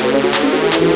Gracias.